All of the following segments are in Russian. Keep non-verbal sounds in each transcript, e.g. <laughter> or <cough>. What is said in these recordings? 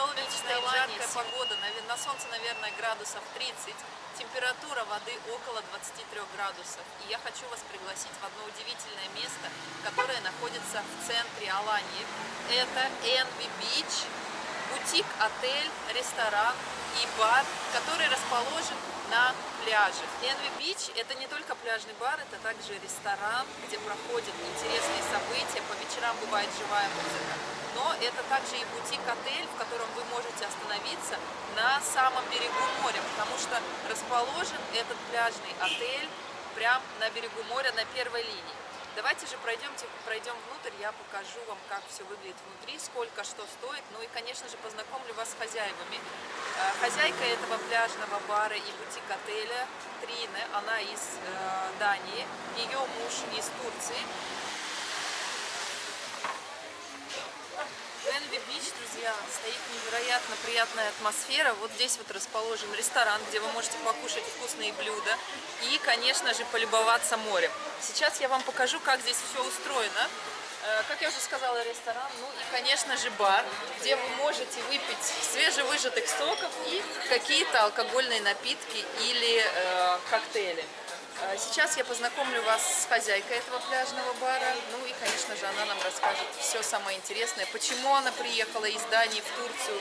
Солнечная жаркая погода, на солнце, наверное, градусов 30, температура воды около 23 градусов. И я хочу вас пригласить в одно удивительное место, которое находится в центре Алании. Это Envy Beach, бутик, отель, ресторан и бар, который расположен на пляже. Envy Beach это не только пляжный бар, это также ресторан, где проходят интересные события, по вечерам бывает живая музыка. Но это также и бутик-отель, в котором вы можете остановиться на самом берегу моря, потому что расположен этот пляжный отель прямо на берегу моря, на первой линии. Давайте же пройдемте, пройдем внутрь, я покажу вам, как все выглядит внутри, сколько что стоит. Ну и, конечно же, познакомлю вас с хозяевами. Э, хозяйка этого пляжного бара и бутик-отеля Трине, она из э, Дании, ее муж из Турции. Энви Бич, друзья, стоит невероятно приятная атмосфера. Вот здесь вот расположен ресторан, где вы можете покушать вкусные блюда и, конечно же, полюбоваться морем. Сейчас я вам покажу, как здесь все устроено. Э, как я уже сказала, ресторан, ну и, конечно же, бар, где вы можете выпить свежевыжатых соков и какие-то алкогольные напитки или э, коктейли. А сейчас я познакомлю вас с хозяйкой этого пляжного бара. Ну и, конечно же, она нам расскажет все самое интересное, почему она приехала из Дании в Турцию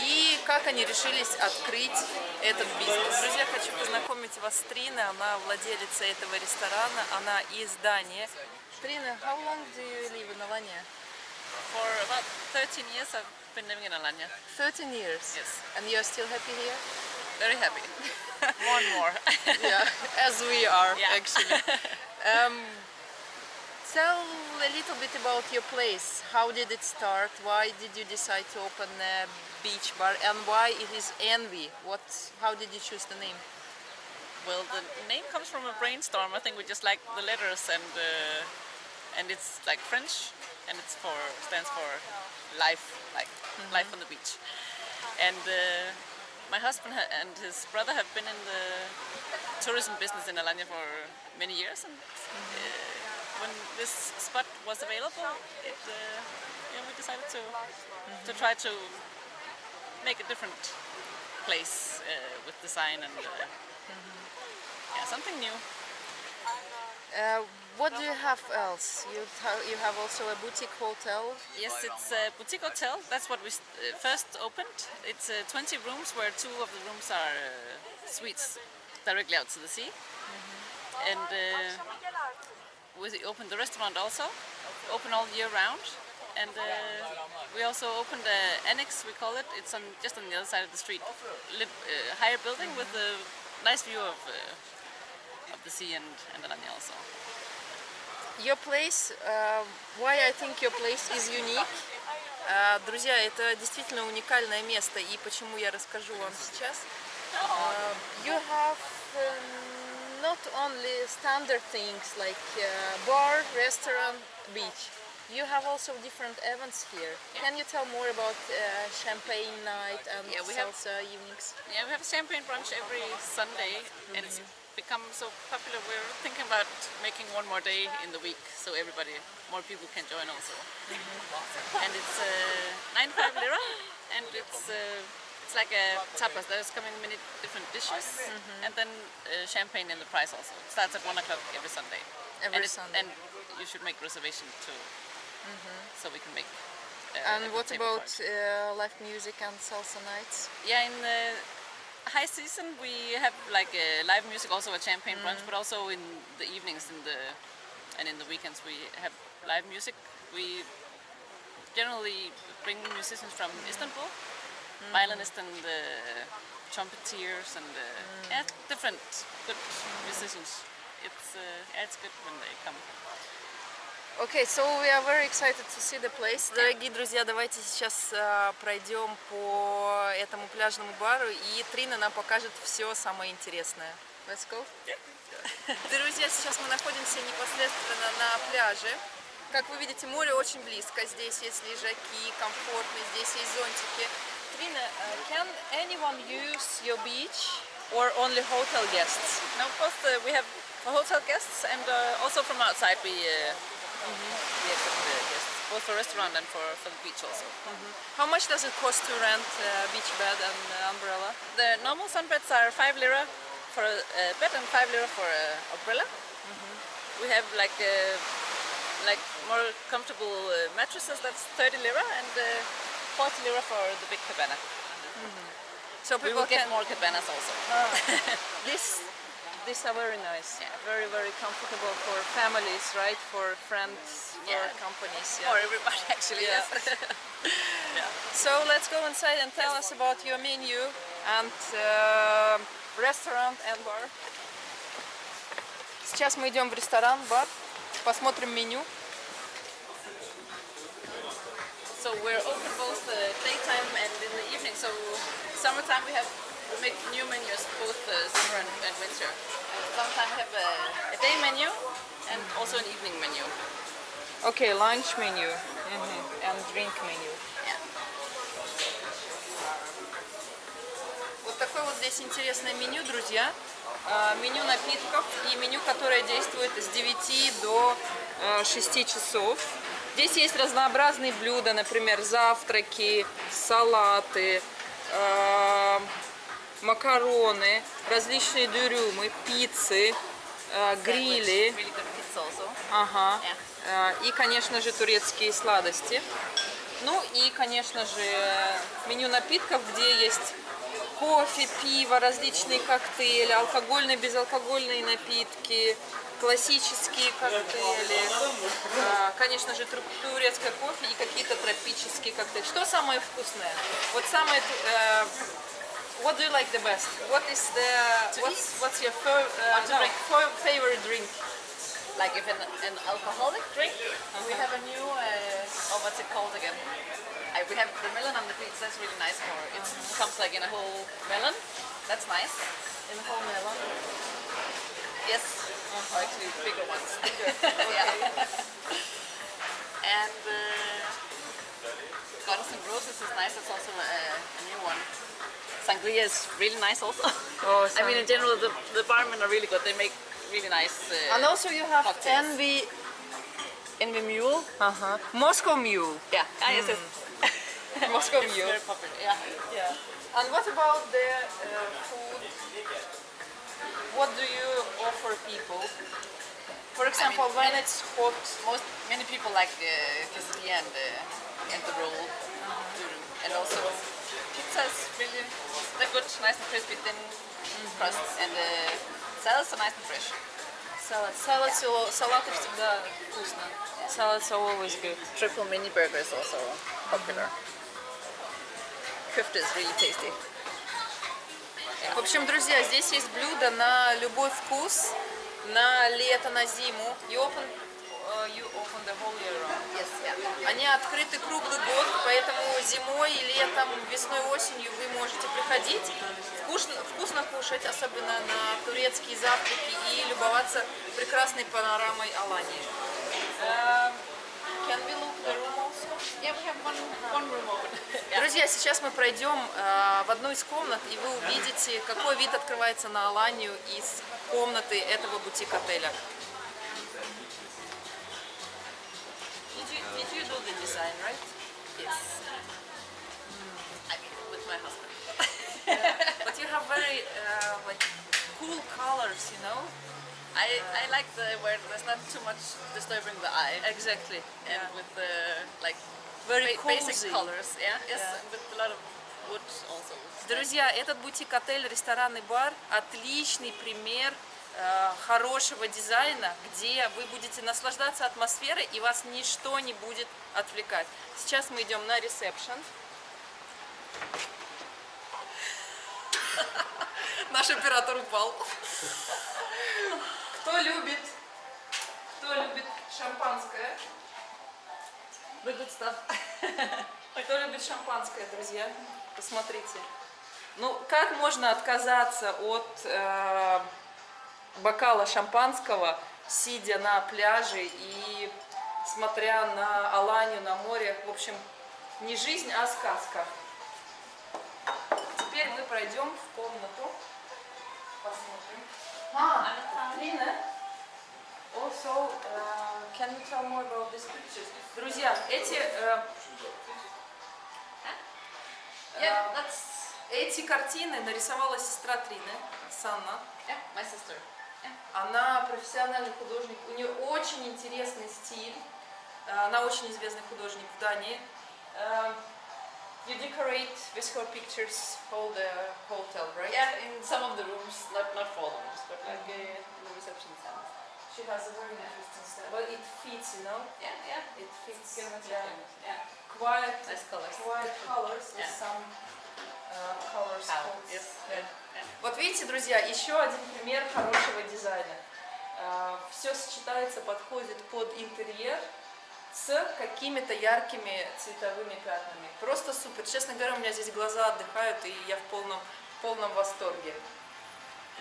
и как они решились открыть этот бизнес. Друзья, хочу познакомить вас с Триной. Она владелица этого ресторана. Она из Дании. Trina, how long do you live in Alanya? For about 13 years I've been living in Alanya. 13 years? Yes. And you're still happy here? Very happy. <laughs> more and <laughs> more. yeah, as we are yeah. actually. Um, tell a little bit about your place. How did it start? Why did you decide to open a beach bar? And why it is Envy? What? How did you choose the name? Well, the name comes from a brainstorm. I think we just like the letters and uh, and it's like French and it's for stands for life, like mm -hmm. life on the beach. And uh, my husband and his brother have been in the tourism business in Alanya for many years, and uh, when this spot was available, it, uh, yeah, we decided to to try to make a different place uh, with design and -hmm. yeah, something new. Uh, what do you have else? You, you have also a boutique hotel? Yes, it's a boutique hotel. That's what we uh, first opened. It's uh, 20 rooms where two of the rooms are uh, suites directly out to the sea. Mm -hmm. And uh, we opened the restaurant also, open all year round. And uh, we also opened an annex, we call it. It's on just on the other side of the street. Lit, higher building with a nice view of of the sea and, and Alanya also. Your place, uh, why I think your place is unique. Uh, друзья, это действительно уникальное место, и почему я расскажу вам сейчас. Uh, you have um, not only standard things like uh, bar, restaurant, beach. You have also different events here. Can you tell more about uh, champagne night and yeah, we salsa have, evenings? Yeah, we have a champagne brunch every Sunday, mm -hmm. and it's mm-hmm become so popular, we're thinking about making one more day in the week so everybody, more people can join also. And it's uh, 95 lira and it's uh, it's like a tapas. There's coming many different dishes mm -hmm. and then uh, champagne in the price also. It starts at 1 o'clock every Sunday. Every and Sunday. And you should make reservation too, mm -hmm. so we can make uh, and what about uh, live music and salsa nights? Yeah, in the high season we have like a live music, also a champagne mm. brunch, but also in the evenings in the and in the weekends we have live music. We generally bring musicians from Istanbul, mm. violinists and the trumpeters and the, mm. yeah, different good musicians. It's uh, yeah, it's good when they come. Okay, so we are very excited to see the place. Дорогие друзья, давайте сейчас uh, пройдем по этому пляжному бару, и Трина нам покажет все самое интересное. Let's go. Друзья, сейчас мы находимся непосредственно на пляже. Как вы видите, море очень близко. Здесь есть лежаки, комфортно, здесь есть зонтики. Trina, uh, can anyone use your beach or only hotel guests? No, both uh, we have hotel guests and uh, also from outside we uh, Mm -hmm. Yes, the guests. both for restaurant and for, for the beach also. How much does it cost to rent a beach bed and uh, umbrella? The normal sunbeds are 5 lira for a, a bed and 5 lira for an umbrella. We have like uh, like more comfortable uh, mattresses, that's 30 lira, and uh, 40 lira for the big cabana. So We people will get can... more cabanas also. <laughs> This, these are very nice. Yeah. Very, very comfortable for families, right? For friends, for Yeah. companies. For everybody actually, Yeah. yes. <laughs> So let's go inside and tell us about your menu and uh, restaurant and bar. Сейчас мы идем в ресторан, бар, посмотрим меню. So we're open both uh, daytime and in the evening. So summertime we have we make new menus both uh, summer and, and winter. And summertime we have a, a day menu and also an evening menu. Окей, lunch menu Мгм. and drink menu. Yeah. Вот такое вот здесь интересное меню, друзья. А, Меню напитков и меню, которое действует с 9 до э, 6 часов. Здесь есть разнообразные блюда, например, завтраки, салаты, э, макароны, различные дюрюмы, пиццы, э, грили. Ага. Э, И, конечно же, турецкие сладости. Ну и, конечно же, меню напитков, где есть кофе, пиво, различные коктейли, алкогольные, безалкогольные напитки, классические коктейли, э, конечно же, тур- турецкое кофе и какие-то тропические коктейли. Что самое вкусное? Вот самое... What do you like the best? What is the what's, what's your uh, no, favorite drink? Like if an, an alcoholic drink, we have a new, uh, oh what's it called again? I, we have the melon on the pizza, that's really nice for, it comes like in a whole melon, that's nice. In a whole melon. Yes, or actually bigger ones. <laughs> <laughs> yeah. and uh, Guns and Roses is nice, it's also a, a new one. Sangria is really nice also. <laughs> Oh, I mean in general the, the barmen are really good, they make really nice uh, And also you have Cocktails. envy. Envy Mule. Uh-huh. Moscow Mule. Yeah, ah, yes, yes. Moscow <laughs> Mule. very popular, yeah. Yeah. And what about the uh, food? What do you offer people? For example, when it's hot. Most many people like the quesadilla and the and the roll, and also pizza is really they're good, nice and crispy, thin crust, and the salads are nice and fresh. Salad. Salad, салаты всегда вкусно. Salads are always good. Triple mini burger is also popular. Kofta is really tasty. В общем, друзья, здесь есть блюда на любой вкус, на лето, на зиму. You open, uh, you open the whole year round. Yes, yeah. Они открыты круглый год, поэтому зимой, летом, весной, осенью вы можете приходить, вкусно, вкусно кушать, особенно на турецкие завтраки и любоваться прекрасной панорамой Алании. Can we look the room also? Yeah, we have one one room open. Друзья, сейчас мы пройдем э, в одну из комнат, и вы увидите, какой вид открывается на Аланию из комнаты этого бутик-отеля. Did you, did you do the design, right? Yes. I mean, with my husband. But you have very uh, like cool colors, you know? I, I like the where there's not too much disturbing the eye. Exactly. and yeah. with the like Very ba- basic colors. Yeah, yes, Yeah. with a lot of wood also. Друзья, этот бутик-отель, ресторанный бар – отличный пример э, хорошего дизайна, где вы будете наслаждаться атмосферой и вас ничто не будет отвлекать. Сейчас мы идем на ресепшн. Наш оператор упал. Кто любит, кто любит шампанское? Stuff. Кто любит шампанское, друзья? Посмотрите. Ну, как можно отказаться от э, бокала шампанского, сидя на пляже и смотря на Аланию, на море? В общем, не жизнь, а сказка. Теперь мы пройдем в комнату. Посмотрим. А, Лина, Also, uh, can you tell more about these pictures? Друзья, эти, э, Yeah, э, that's эти картины нарисовала сестра Трины, Санна. yeah, my sister. Она профессиональный художник, у нее очень интересный стиль. Э, Она очень известный художник в Дании. Э, You decorate with her pictures all the hotel, right? Yeah, in some of the rooms, not not all the rooms, but like uh, in the reception stand. She has a very interesting style. But it fits, you know? Yeah, yeah. It fits. Yeah. Yeah, Quiet, nice colors. quiet colors with Yeah. some uh, colors. Yes. Yeah. Вот видите, друзья, еще один пример хорошего дизайна. Все сочетается, подходит под интерьер с какими-то яркими цветовыми пятнами. Просто супер. Честно говоря, у меня здесь глаза отдыхают, и я в полном, в полном восторге.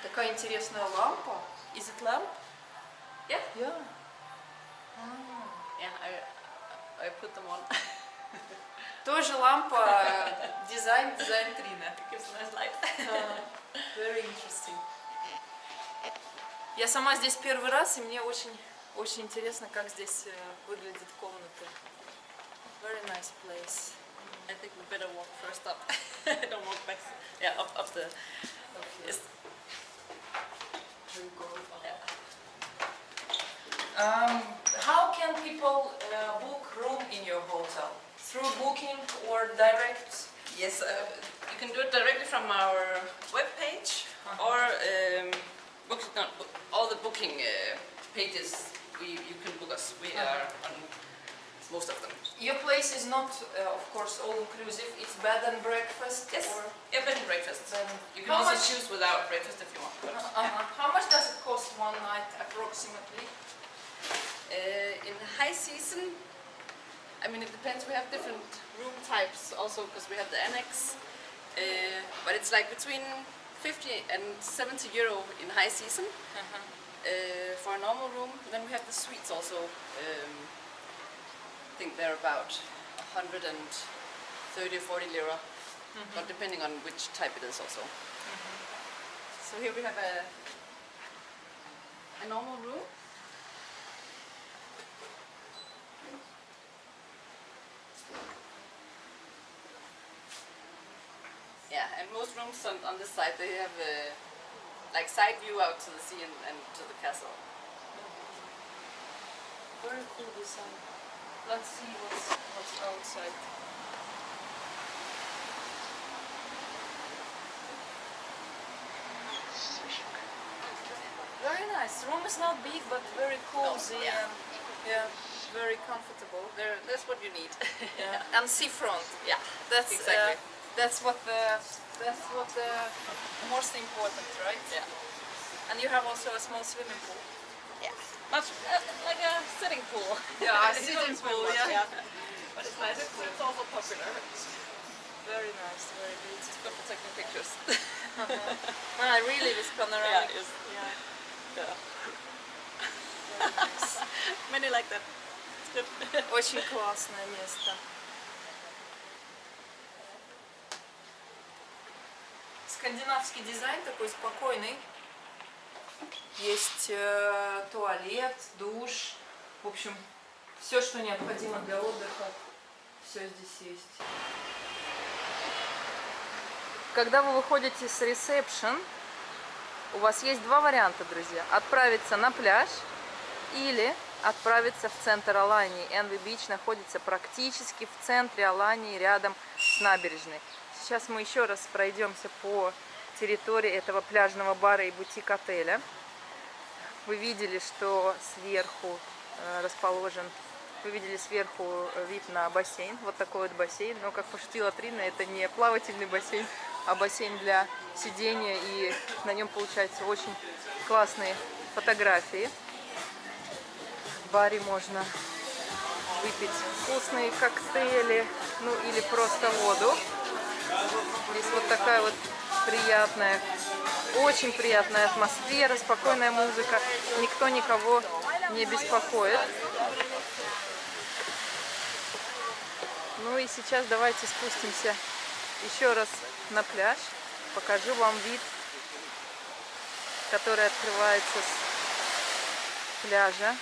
Такая интересная лампа. Is it lamp? Yeah. Yeah. Yeah, I I put them on. Тоже лампа, э, дизайн, дизайн Трина. Gives a nice light. Very interesting. Я сама здесь первый раз, и мне очень, очень интересно, как здесь э, выглядит комната. Very nice place. I think we better walk first up. Don't <laughs> walk back. Yeah, up up the. Yes. Yeah. Um, how can people uh, book room in your hotel? Through booking or direct? Yes, uh, you can do it directly from our webpage or um, book, no, book, all the booking uh, pages. We, you can book us. We are on most of them. Your place is not, uh, of course, all inclusive. It's bed and breakfast. Yes. Or Yeah, bed and breakfast. bed and- You can How also much- choose without breakfast if you want. But Uh-huh. How much does it cost one night approximately? uh, in the high season, I mean, it depends. We have different room types also because we have the annex. Uh, but it's like between 50 and 70 euro in high season uh, for a normal room. Then we have the suites also. Um, I think they're about 130 or 40 lira, but depending on which type it is also. So here we have a, a normal room. Yeah, and most rooms on, on this side they have a like side view out to the sea and, and to the castle. Very cool design. Let's see what's, what's outside. Very nice. Room is not big, but very cozy yeah. and yeah, very comfortable. There, that's what you need. Yeah. <laughs> And seafront. yeah, That's Exactly. Uh, that's what the that's what the most important, right? yeah, And you have also a small swimming pool. yeah. Much uh, like a sitting pool. Yeah, a You <laughs> sitting don't swim pool, much, yeah. <laughs> But it's nice. It's, it's also popular. Very nice, very beautiful. It's good for taking pictures. <laughs> Ah, really, this yeah, panoramic. it's, Yeah, yeah. very nice. Many like that. It's good. Очень классное место. Скандинавский дизайн такой спокойный. Есть э, туалет, душ. В общем, все, что необходимо для отдыха, все здесь есть. Когда вы выходите с ресепшн, у вас есть два варианта, друзья. Отправиться на пляж или отправиться в центр Алании. Энви Бич находится практически в центре Алании, рядом с набережной. Сейчас мы еще раз пройдемся по территории этого пляжного бара и бутик-отеля. Вы видели, что сверху э, расположен, вы видели сверху э, вид на бассейн, вот такой вот бассейн. Но, как пошутила Трина, это не плавательный бассейн, а бассейн для сидения, и на нем получаются очень классные фотографии. В баре можно выпить вкусные коктейли, ну или просто воду. Вот такая вот приятная, очень приятная атмосфера, спокойная музыка, никто никого не беспокоит. Ну и сейчас давайте спустимся еще раз на пляж, покажу вам вид, который открывается пляжа.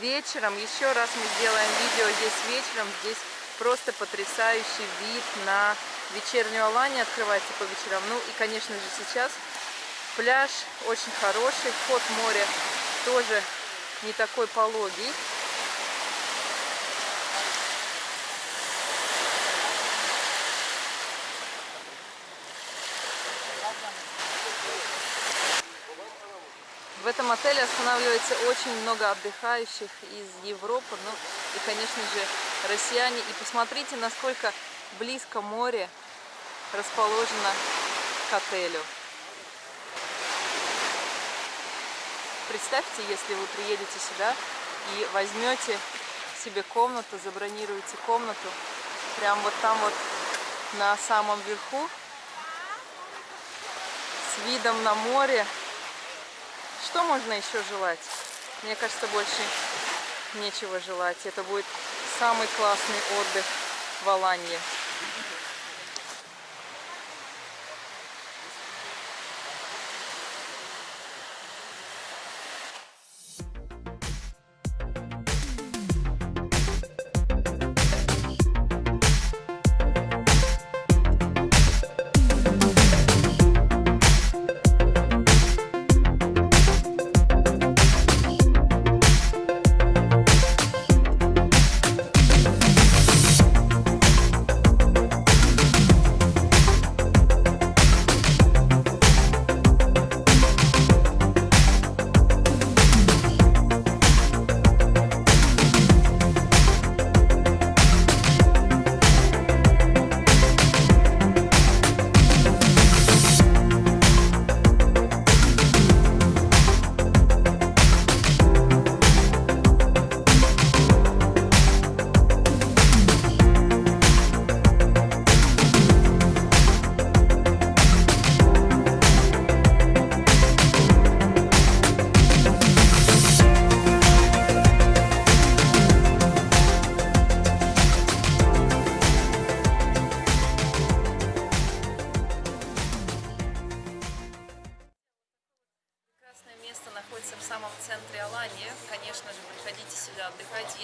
Вечером, еще раз мы сделаем видео здесь вечером. Здесь просто потрясающий вид на вечернюю Аланию открывается по вечерам. Ну и, конечно же, сейчас пляж очень хороший. Вход в море тоже не такой пологий. В этом отеле останавливается очень много отдыхающих из Европы, ну и, конечно же, россияне. И посмотрите, насколько близко море расположено к отелю. Представьте, если вы приедете сюда и возьмете себе комнату, забронируете комнату, прям вот там вот на самом верху, с видом на море, что можно еще желать? Мне кажется, больше нечего желать. Это будет самый классный отдых в Аланье.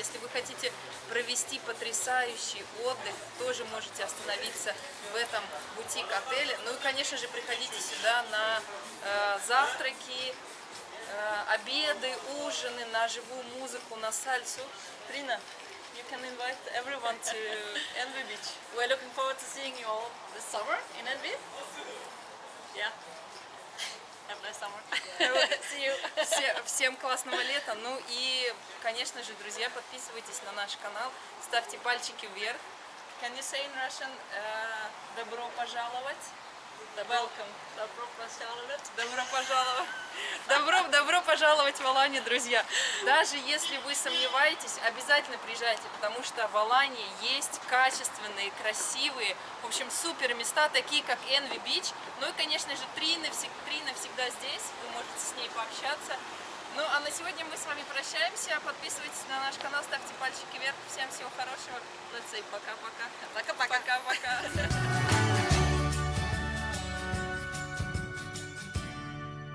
Если вы хотите провести потрясающий отдых, тоже можете остановиться в этом бутик-отеле. Ну и, конечно же, приходите сюда на э, завтраки, э, обеды, ужины, на живую музыку, на сальсу. Трина, you can invite everyone to Envy Beach. We're looking forward to seeing you all this summer in Envy. Yeah. Have a nice summer. See you. Все- <laughs> всем классного лета. Ну и, конечно же, друзья, подписывайтесь на наш канал, ставьте пальчики вверх. Can you say in Russian uh, «добро пожаловать»? Welcome. Добро пожаловать. Добро пожаловать. Добро, добро пожаловать в Аланию, друзья. Даже если вы сомневаетесь, обязательно приезжайте, потому что в Алании есть качественные, красивые, в общем, супер места, такие как Envy Beach. Ну и, конечно же, Трина, Трина всегда здесь, вы можете с ней пообщаться. Ну, а на сегодня мы с вами прощаемся. Подписывайтесь на наш канал, ставьте пальчики вверх. Всем всего хорошего. Let's say пока-пока. Пока-пока. Пока-пока.